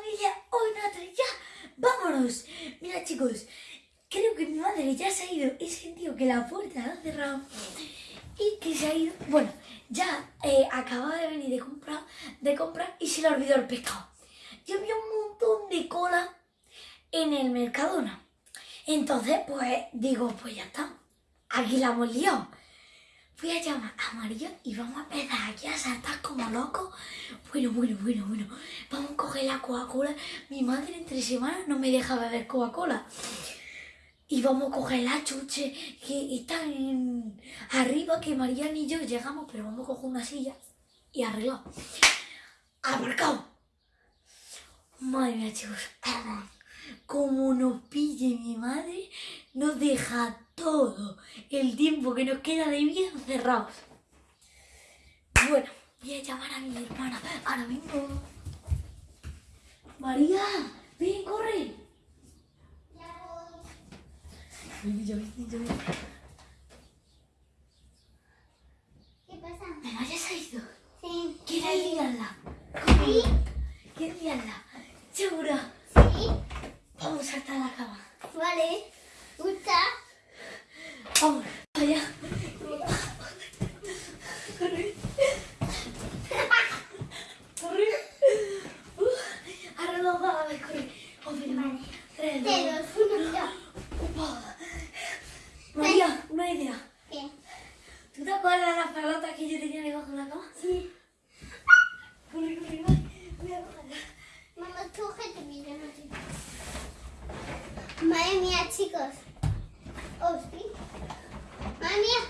familia, hoy Natalia, ya, vámonos. Mira chicos, creo que mi madre ya se ha ido. He sentido que la puerta la ha cerrado y que se ha ido. Bueno, ya eh, acababa de venir de comprar, de comprar y se le olvidó el pescado. Yo había un montón de cola en el Mercadona. Entonces, pues digo, pues ya está. Aquí la hemos liado. Voy a llamar a María y vamos a empezar aquí a saltar como locos. Bueno, bueno, bueno, bueno. Vamos a coger la Coca-Cola. Mi madre entre semanas no me deja beber Coca-Cola. Y vamos a coger la chuche que están arriba, que María y yo llegamos, pero vamos a coger una silla y arreglado. Aparcado. Madre mía, chicos. Como nos pille mi madre, nos deja todo el tiempo que nos queda de vida encerrados. Bueno, voy a llamar a mi hermana ahora mismo. María, ven, corre. Ya voy. Ven, ya ven, ya ven. ¿Qué pasa? Mamá ya se ha ido. Sí. ¿Quieres liarla? Sí. ¿Quieres liarla? ¿Segura? Sí. Vamos a saltar a la cama. Vale. ¿Gusta? Vamos, allá. Corre. Corre. Uh, ahora nos va a ver, corre. Oh, mira. Vale. Tres, Tres, dos, dos, uno, ya. uno. María, una idea. ¿Qué? ¿Tú te acuerdas de las pelotas que yo tenía debajo de la cama? Sí. Corre, corre, corre. Voy a cogerla. Mamá, cógete mi yo no sé. Madre mía, chicos. Oh, sí. Madre mía.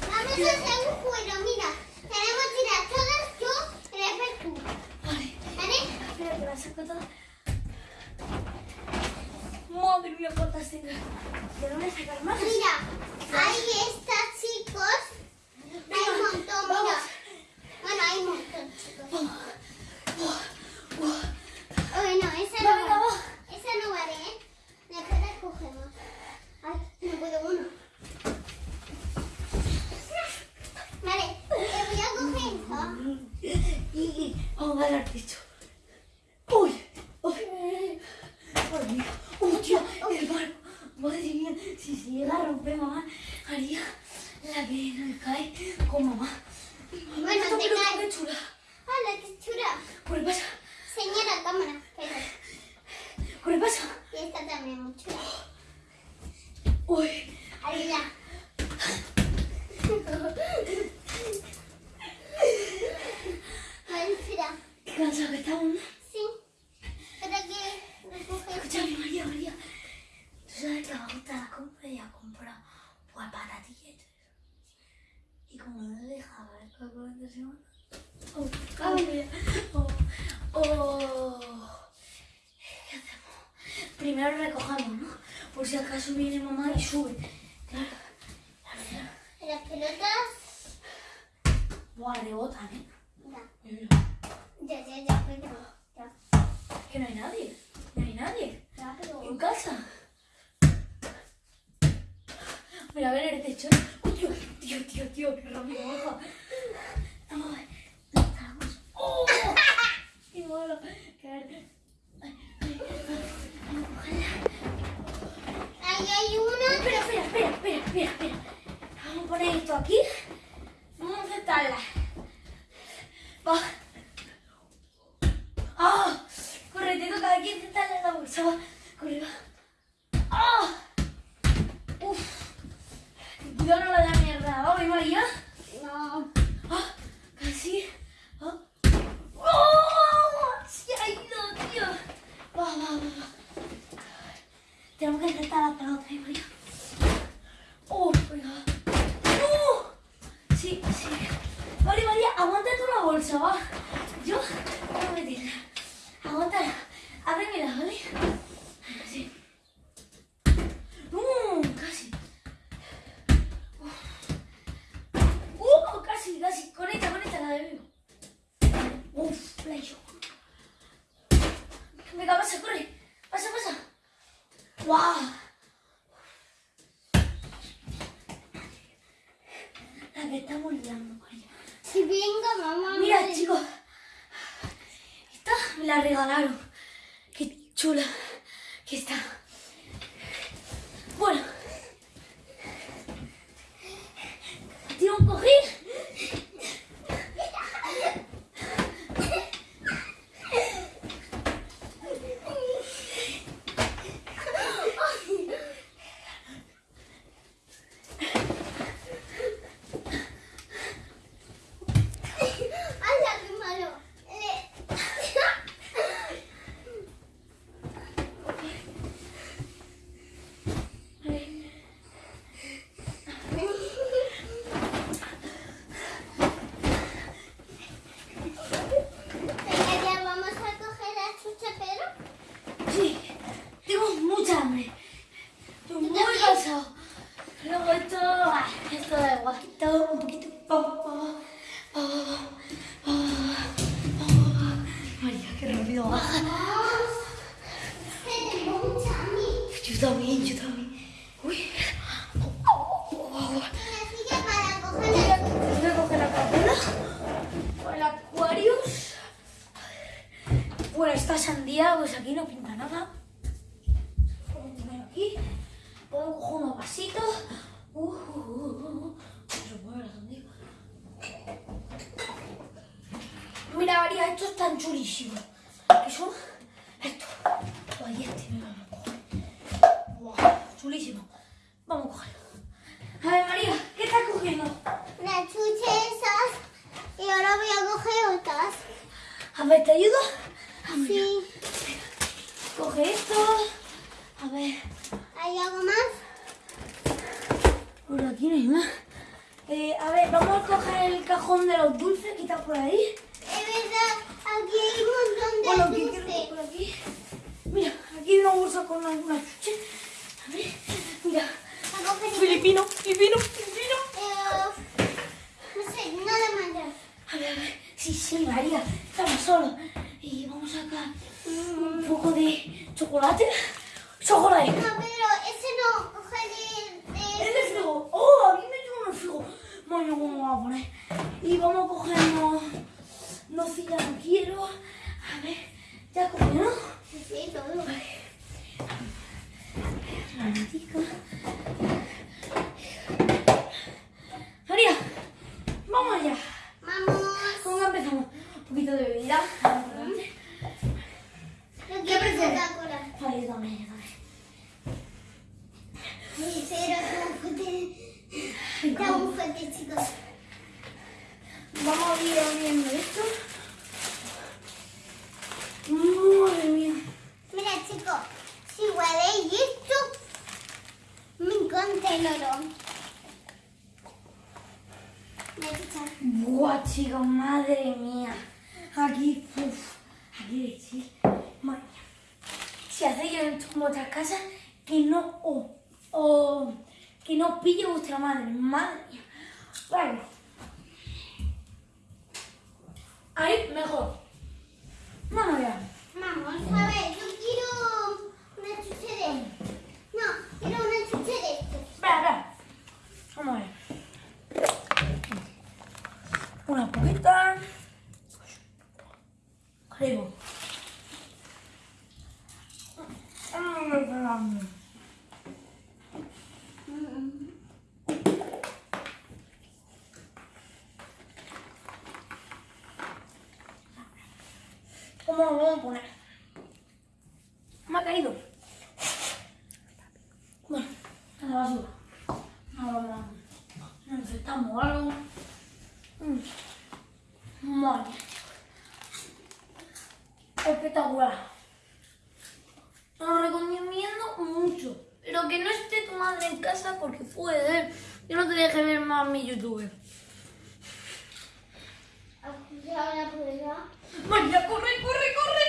Vamos a hacer un juego, mira. Tenemos que tirar todas yo, después tú. Vale. ¿Vale? Espera que la saco toda. Madre mía, cuántas tengo. ¿De dónde sacar más? Mira, ahí está, chicos. Hay un montón, mira. Vamos. Bueno, hay un montón, chicos. Vamos. Uh, Oye, no, esa Va, no venga, vale. va. Esa no vale, ¿eh? Después la cogemos. Ay, no puedo uno. Vale, te voy a coger esto. Y, y vamos a dar al techo. ¡Uy! ¡Uy! ¡Madre mía! ¡Uy, tío! ¡El barco! ¡Madre mía! Si se llega a romper, mamá, haría la que nos cae con mamá. Bueno, Esta te pelota, cae. ¡Qué chula! ¡Hala, qué chula! ¡Por el pasa! Señora, cámara. Pero, ¡Por el pasa! y esta también muy chula. ¡Uy! Ahí ya. Vale, espera. ¡Qué cansado que estamos! ¿no? Sí. Espera que recoge. Escúchame, María, María. Tú sabes que me gusta la compra y ha comprado pues patatillas. Y como no deja ver la cuarenta semanas. Oh, oh, oh, oh. ¿Qué? Primero recojamos, ¿no? Por si acaso viene mamá y sube. Claro. Las pelotas. Buah, rebotan, ¿eh? Mira, Ya, ya, ya, pero. Ya. Que no hay nadie. No hay nadie. Ya, pero. En casa. Mira, a ver el techo. ¡Uy, tío! Tío, tío, tío, qué rápido baja. Vamos a ver. ¡Oh! ¡Qué malo! Caer. Ahí hay una. Espera, espera, espera, espera, espera, espera. Vamos a poner esto aquí. Vamos a sentarla. Va. ¡Ah! Corre, te toca aquí sentarla en la bolsa. Va. Corre, va. ¡Ah! ¡Uf! Cuidado, no la da mierda. Vamos, María. No. ¡Ah! Casi. ¡Ah! ¡Oh! ¡Se ha ido, tío! Va, va, va, va. Tenemos que intentar la pelota, ¿eh, María? ¡Oh! Venga. ¡Oh! Sí, sí. Vale, María, aguanta Yo voy a meterla. Aguántala. Ábremela, ¿vale? Sí. ¡Uh! Casi. ¡Uh! Casi, casi. Conecta, conecta la de vivo. Uf, play yo. Venga, pasa, corre. Pasa, pasa. ¡Guau! La que estamos liando, María. Si venga mamá. Mira, chicos. Esta me la regalaron. Qué chula que está. Hambre. Yo también, yo también. Uy. Voy a coger la capula. Con el Aquarius. Bueno, esta sandía, pues aquí no pinta nada. A poner aquí. Puedo coger unos vasitos. Uh, uh, uh, uh. Sandía. Mira, María, estos están chulísimos. ¿Qué Esto. Ay, este me vamos a coger. Wow, chulísimo. Vamos a cogerlo. A ver, María, ¿qué estás cogiendo? las chuches esas y ahora voy a coger otras. A ver, ¿te ayudo? Ah, Sí. Coge esto. A ver, ¿Hay algo más? por aquí no hay más. Eh, a ver, vamos a coger el cajón de los dulces que está por ahí. Es verdad, aquí hay Bueno, aquí, quiero por aquí. Mira, aquí hay una bolsa con alguna chuche. A ver, mira. Filipino, filipino, filipino. Eh, no sé, nada más. A ver, a ver. Sí, sí, María, estamos solos. Y vamos a sacar un poco de chocolate. Chocolate. No, ese no, coge de... de- Es de frigo. ¡Oh! A mí me lleva un frigo. Bueno, ¿cómo vamos a poner? Y vamos a cogernos... Nocilla no quiero. A ver, ya cogió, ¿no? Sí, sí, todo. La latica. María, vamos allá. Vamos. ¿Cómo empezamos? Un poquito de bebida. adelante. Yo ¿Qué quiero prefieres? Coca-Cola. Vale, yo también, yo también. Sí, pero está muy fuerte. Está muy fuerte, chicos. Vamos a ir abriendo esto. Madre mía. Mira, chicos, si huele esto, me encanta el olor. Voy a echar. Buah, chicos, madre mía. Aquí, uff, aquí decir, madre mía. Si hacéis en vuestras casas, que no os, os- que no pille vuestra madre, madre mía. Bueno. Ahí, mejor. Vamos allá. Vamos, a ver, yo quiero una chuche de... No, quiero una chuche de esto. Espera, espera. Vamos a ver. Una poquita. Creo. ¿Cómo lo vamos a poner? Me ha caído. Bueno, a la basura. Ahora vamos a necesitamos algo. Mm. Madre mía, chicos. Espectacular. Lo recomiendo mucho. Pero que no esté tu madre en casa porque puede ser que no te deje ver más mi youtuber. María, corre, corre, corre.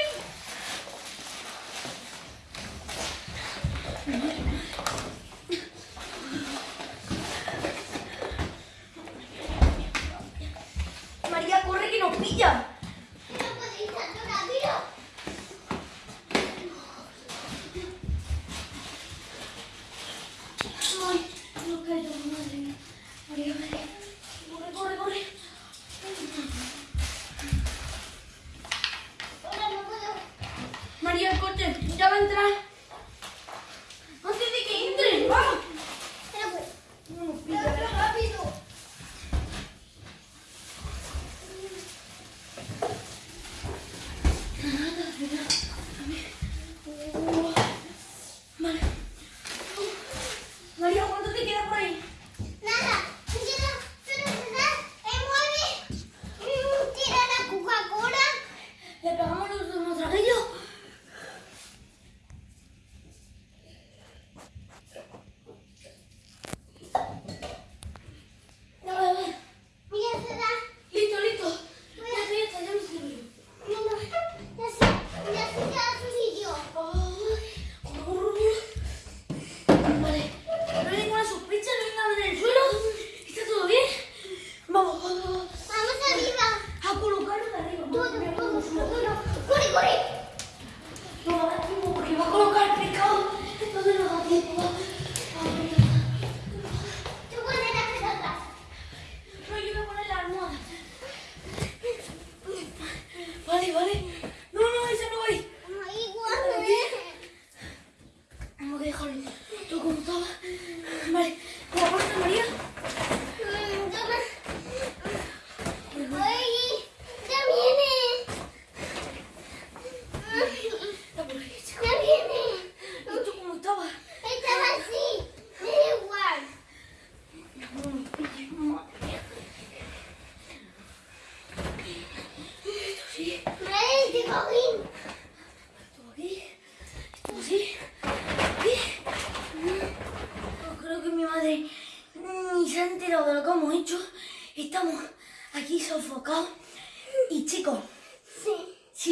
necesitaba entrar.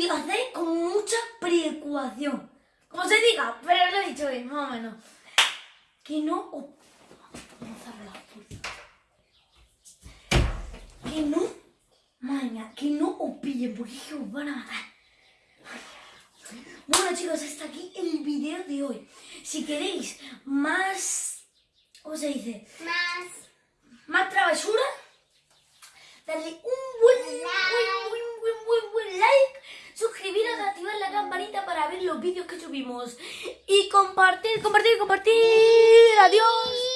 y lo hacéis con mucha preocupación. Como se diga, pero lo he dicho bien, más o menos. Que no os... Vamos a hablar, por... Que no... Maña, que no os pillen porque es que os van a matar. Bueno chicos, hasta aquí el video de hoy. Si queréis más... ¿Cómo se dice? Más... Más travesura. Dale un buen, like. buen, buen, buen, buen, buen like suscribiros, activar la campanita para ver los vídeos que subimos y compartir, compartir, compartir. Adiós.